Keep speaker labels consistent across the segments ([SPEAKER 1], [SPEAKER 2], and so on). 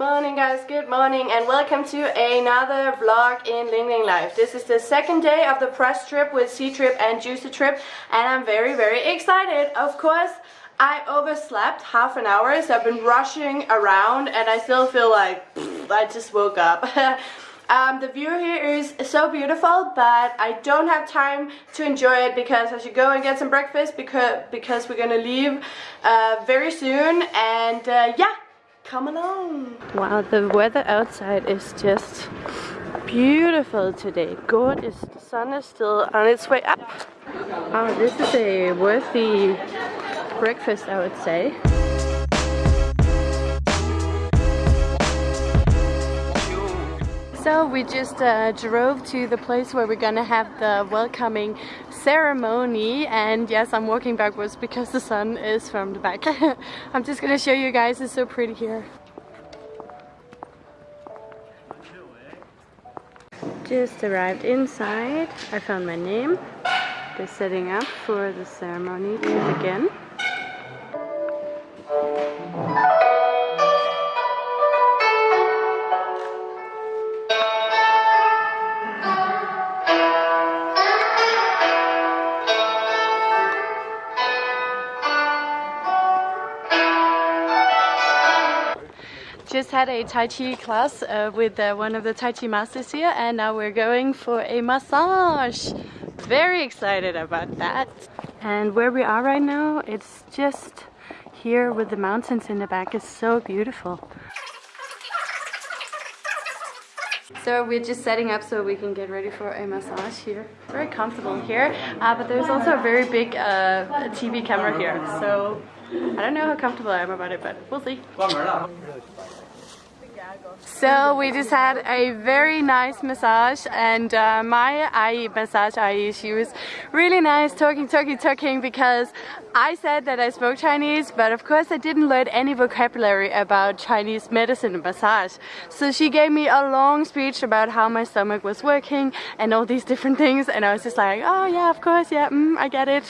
[SPEAKER 1] morning guys, good morning and welcome to another vlog in Ling Ling Life. This is the second day of the press trip with C-Trip and Juicy Trip and I'm very very excited. Of course, I overslept half an hour so I've been rushing around and I still feel like I just woke up. Um, the view here is so beautiful, but I don't have time to enjoy it because I should go and get some breakfast because, because we're gonna leave uh, very soon. And uh, yeah, come along. Wow, the weather outside is just beautiful today. Gorgeous. The sun is still on its way up. Oh, this is a worthy breakfast, I would say. So we just uh, drove to the place where we're gonna have the welcoming ceremony and yes I'm walking backwards because the sun is from the back. I'm just gonna show you guys, it's so pretty here. Just arrived inside, I found my name. They're setting up for the ceremony to begin. Just had a Tai Chi class uh, with uh, one of the Tai Chi masters here and now we're going for a massage. Very excited about that. And where we are right now, it's just here with the mountains in the back. It's so beautiful. So we're just setting up so we can get ready for a massage here. Very comfortable here, uh, but there's also a very big uh, TV camera here. So I don't know how comfortable I am about it, but we'll see. So we just had a very nice massage and uh, my Ayi massage Ayi, she was really nice talking, talking, talking because I said that I spoke Chinese but of course I didn't learn any vocabulary about Chinese medicine and massage. So she gave me a long speech about how my stomach was working and all these different things and I was just like, oh yeah, of course, yeah, mm, I get it.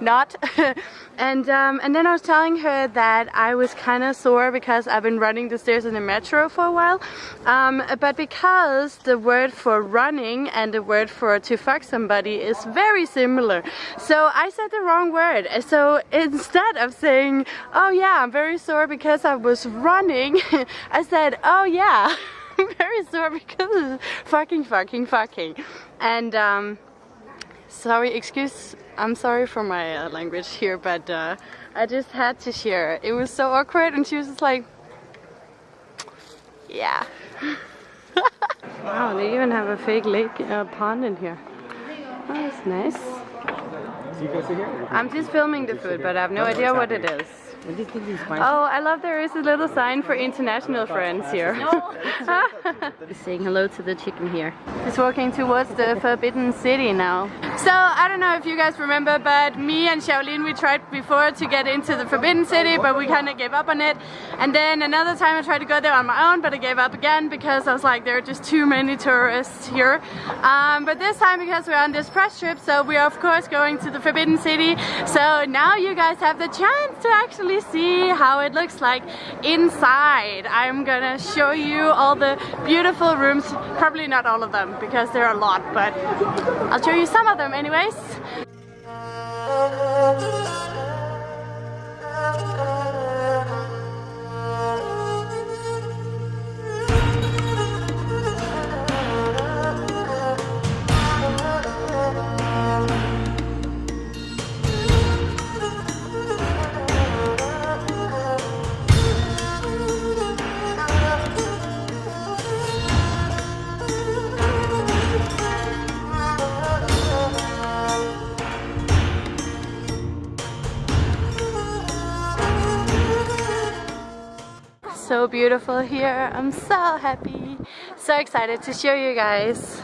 [SPEAKER 1] Not. and, um, and then I was telling her that I was kind of sore because I've been running the stairs in the metro for a while um, but because the word for running and the word for to fuck somebody is very similar. So I said the wrong word. So instead of saying, oh yeah, I'm very sore because I was running, I said, oh yeah, I'm very sore because fucking, fucking, fucking. And um, sorry, excuse, I'm sorry for my uh, language here, but uh, I just had to share. It was so awkward and she was just like, yeah. wow, they even have a fake lake uh, pond in here. Oh, that's nice. I'm just filming the food, but I have no idea what it is. Oh, I love there is a little sign for international friends here. Saying hello to the chicken here. Just walking towards the Forbidden City now. So, I don't know if you guys remember, but me and Shaolin, we tried before to get into the Forbidden City, but we kind of gave up on it. And then another time I tried to go there on my own, but I gave up again because I was like, there are just too many tourists here. Um, but this time, because we're on this press trip, so we are of course going to the Forbidden City. So now you guys have the chance to actually see how it looks like inside. I'm gonna show you all the beautiful rooms, probably not all of them because there are a lot, but I'll show you some of them anyways. So beautiful here. I'm so happy. So excited to show you guys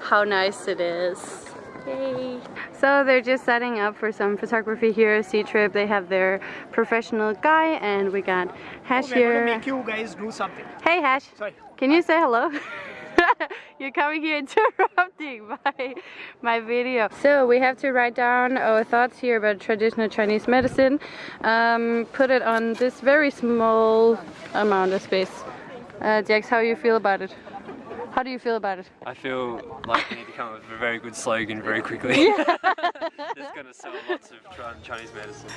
[SPEAKER 1] how nice it is. Yay. So they're just setting up for some photography here, C-Trip. They have their professional guy and we got Hash
[SPEAKER 2] oh,
[SPEAKER 1] here.
[SPEAKER 2] make you guys do something.
[SPEAKER 1] Hey Hash.
[SPEAKER 2] Sorry.
[SPEAKER 1] Can you say hello? You're coming here interrupting my, my video. So we have to write down our thoughts here about traditional Chinese medicine. Um, put it on this very small amount of space. Uh, Jax, how you feel about it? How do you feel about it?
[SPEAKER 2] I feel like we need to come up with a very good slogan very quickly. That's going to sell lots of Chinese medicine.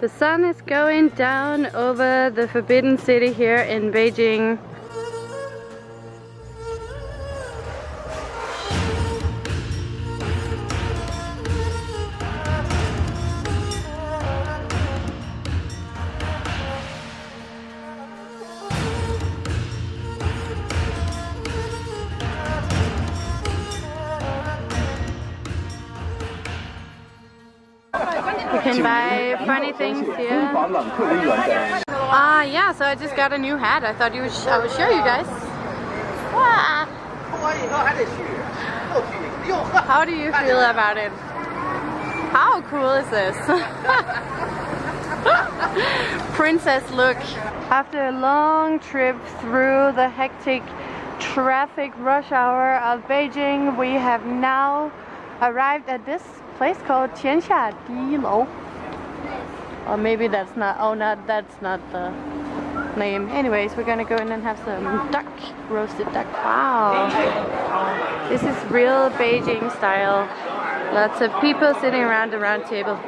[SPEAKER 1] The sun is going down over the Forbidden City here in Beijing. You can buy funny things here. Ah, uh, yeah, so I just got a new hat. I thought you would I would show you guys. Ah. How do you feel about it? How cool is this? Princess look. After a long trip through the hectic traffic rush hour of Beijing, we have now arrived at this place called Tianxia Di Lou. Or maybe that's not, oh not, that's not the name. Anyways, we're gonna go in and have some duck, roasted duck. Wow. This is real Beijing style. Lots of people sitting around the round table.